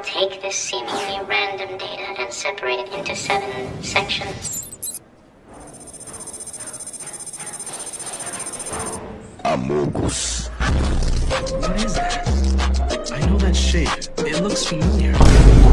will take this seemingly random data and separate it into seven sections. Amogus. What is that? I know that shape. It looks familiar.